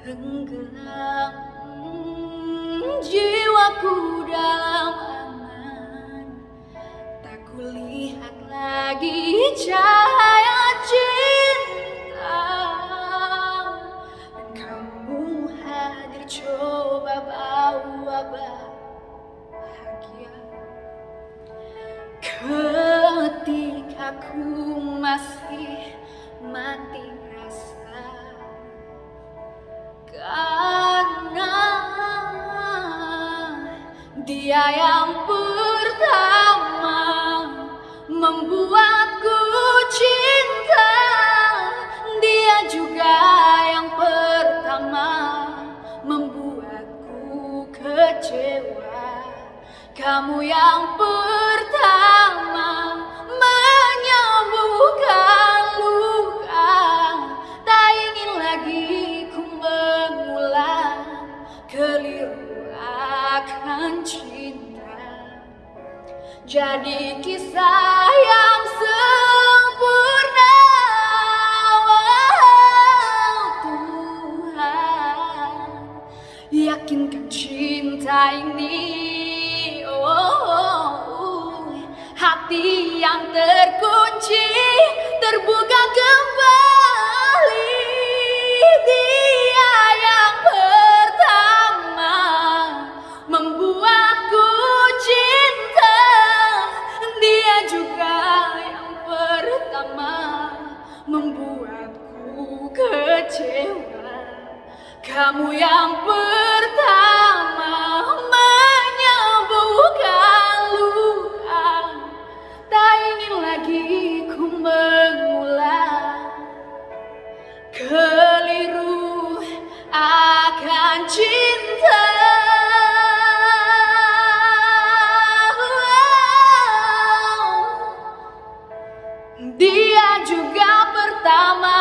Tenggelam jiwaku dalam angan Tak kulihat lagi cahaya cinta. Kamu hadir coba bawa bahagia. Ketika ku masih mati dia yang pertama membuatku cinta. Dia juga yang pertama membuatku kecewa. Kamu yang pertama menyembuhkan luka. Tak ingin lagi ku mengulang keliru akan cinta. Jadi kisah yang sempurna. Oh Tuhan Yakinkan cinta ini oh, Hati yang terkunci Terbuka kembali pertama Membuatku kecewa. Kamu yang pertama juga pertama